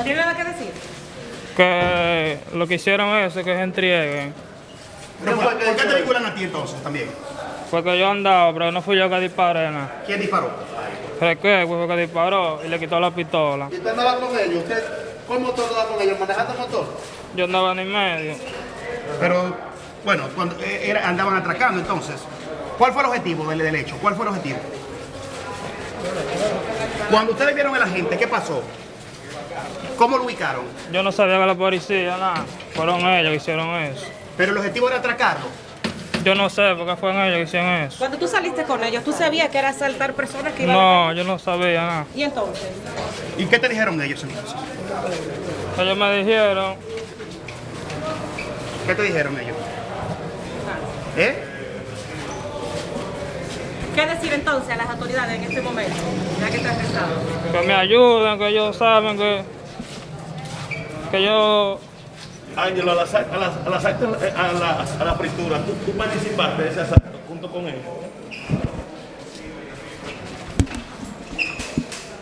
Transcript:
¿No tiene nada que decir? Que lo que hicieron es que se entreguen. Pero ¿por, por qué te vinculan a ti entonces también? Porque yo andaba, pero no fui yo que disparé nada. ¿Quién disparó? Reque fue que disparó y le quitó la pistola. ¿Y usted andaba con ellos? ¿Usted, ¿Cómo usted andaba con ellos? ¿Manejando motor? Yo andaba en el medio. Pero, bueno, cuando eh, era- andaban atracando entonces. ¿Cuál fue el objetivo del, del hecho? ¿Cuál fue el objetivo? Cuando ustedes vieron a la gente, ¿qué pasó? ¿Cómo lo ubicaron? Yo no sabía que la policía, nada. Fueron ellos que hicieron eso. Pero el objetivo era atracarlo. Yo no sé por qué fueron ellos que hicieron eso. Cuando tú saliste con ellos, ¿tú sabías que era asaltar personas que iban a... No, yo no sabía nada. ¿Y entonces? ¿Y qué te dijeron ellos entonces? Ellos me dijeron, ¿Qué te dijeron ellos? ¿Eh? ¿Qué decir entonces a las autoridades en este momento? Ya que estás arrestado. que me ayuden, que ellos saben que, que yo Ángelo, al asalto, al asalto, a la, a la fritura, ¿tú, tú participaste de ese asalto junto con él.